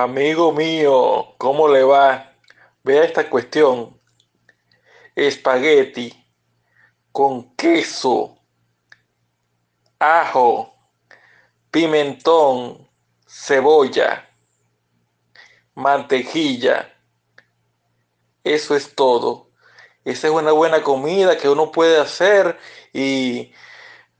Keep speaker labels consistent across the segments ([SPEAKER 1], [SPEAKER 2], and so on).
[SPEAKER 1] Amigo mío, ¿cómo le va? Vea esta cuestión. Espagueti con queso, ajo, pimentón, cebolla, mantequilla. Eso es todo. Esa es una buena comida que uno puede hacer y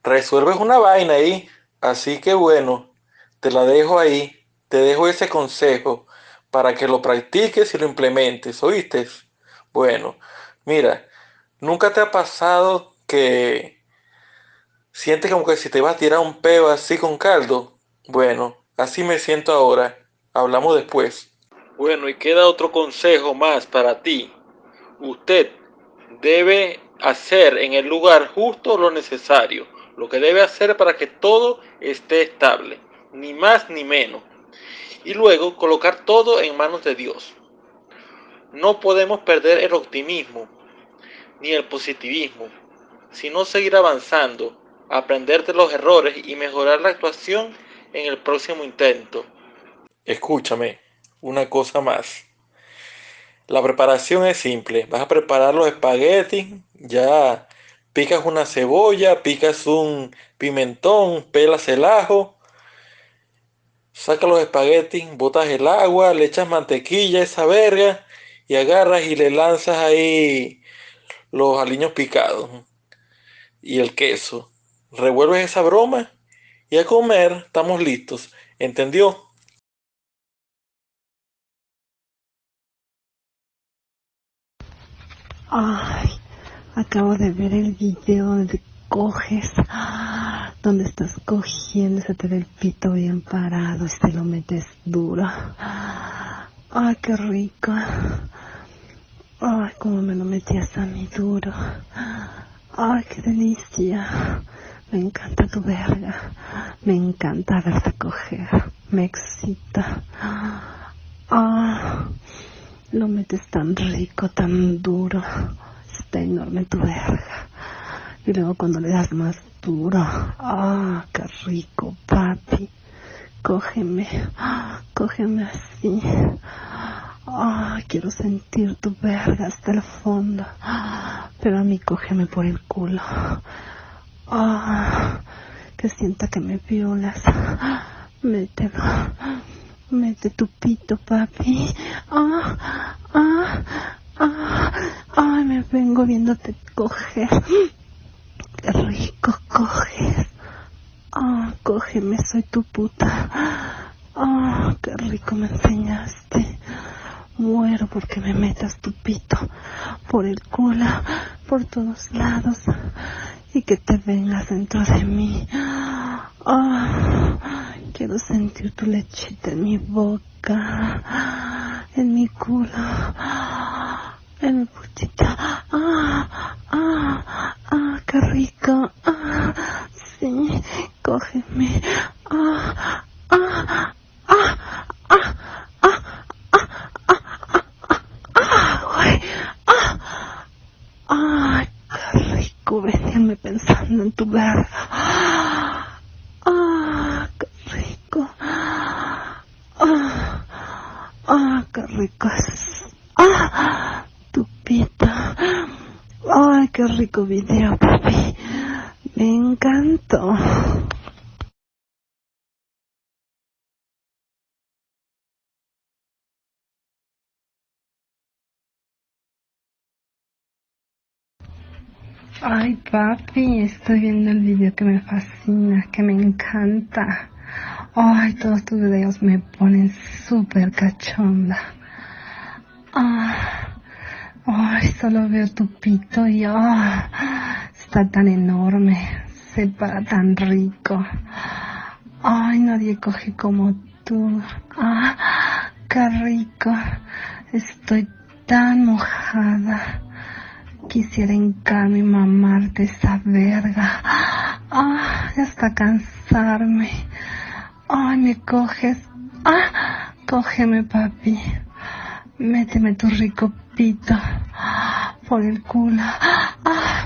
[SPEAKER 1] resuelves una vaina ahí. Así que bueno, te la dejo ahí. Te dejo ese consejo para que lo practiques y lo implementes. ¿Oíste? Bueno, mira, ¿nunca te ha pasado que sientes como que si te vas a tirar un peo así con caldo? Bueno, así me siento ahora. Hablamos después. Bueno, y queda otro consejo más para ti. Usted debe hacer en el lugar justo lo necesario, lo que debe hacer para que todo esté estable, ni más ni menos. Y luego colocar todo en manos de Dios. No podemos perder el optimismo ni el positivismo, sino seguir avanzando, aprender de los errores y mejorar la actuación en el próximo intento. Escúchame, una cosa más. La preparación es simple. Vas a preparar los espaguetis, ya picas una cebolla, picas un pimentón, pelas el ajo, sacas los espaguetis, botas el agua, le echas mantequilla, esa verga, y agarras y le lanzas ahí los aliños picados y el queso. Revuelves esa broma y a comer estamos listos. ¿Entendió?
[SPEAKER 2] Ay, acabo de ver el video donde coges, donde estás cogiendo, se te ve pito bien parado y te lo metes duro. Ay, qué rico. Ay, cómo me lo metías a mí duro. Ay, qué delicia. Me encanta tu verga. Me encanta verte coger. Me excita. Ah. Lo metes tan rico, tan duro. Está enorme tu verga. Y luego cuando le das más duro. Ah, qué rico, papi. Cógeme. Cógeme así. Ah, quiero sentir tu verga hasta el fondo. Pero a mí cógeme por el culo. Ah, que sienta que me violas. Mételo. Mete tu pito, papi. Ah, ah, ah, ay, me vengo viéndote coger. Qué rico coges. Ah, cógeme, soy tu puta. Ah, qué rico me enseñaste. Muero porque me metas tu pito por el culo, por todos lados y que te vengas dentro de mí. Ah, Quiero sentir tu lechita en mi boca, en mi culo, en mi putita. Ah, ah, ah, qué rico. Ah, sí, cógeme. Ah, ah, ah, ah, ah, ah, ah, ah, qué rico, venirme pensando en tu verga. rico ¡Ah! Tu pita. ¡Ay, qué rico video, papi! Me encantó. Ay, papi, estoy viendo el video que me fascina, que me encanta. Ay, todos tus videos me ponen súper cachonda. Ah, ay, solo veo tu pito y ah, está tan enorme, se para tan rico. Ay, nadie coge como tú. Ah, qué rico. Estoy tan mojada. Quisiera encarme y mamarte esa verga. Ah, hasta cansarme. Ay, me coges. Ah, cógeme, papi. Méteme tu rico pito por el culo,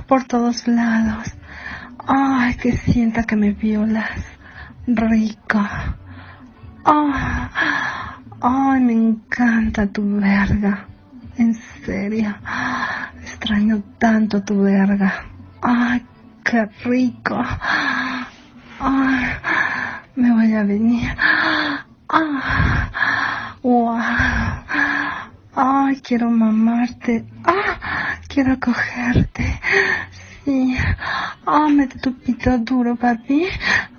[SPEAKER 2] por todos lados. Ay, que sienta que me violas. Rico. Ay, me encanta tu verga. En serio. Extraño tanto tu verga. Ay, qué rico. Ay, me voy a venir. Ah, wow. Ay, quiero mamarte. Ah, quiero cogerte. Sí. Ah, mete tu pito duro, papi.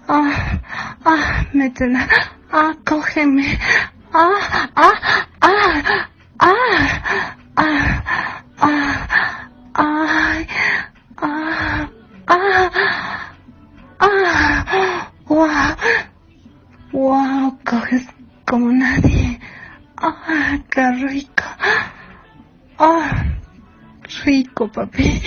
[SPEAKER 2] Ah, ah, métela. Ah, cógeme. Ah, ah, ah, ah, wow, coges como nadie. Ah, qué rico. Ah, rico, papi.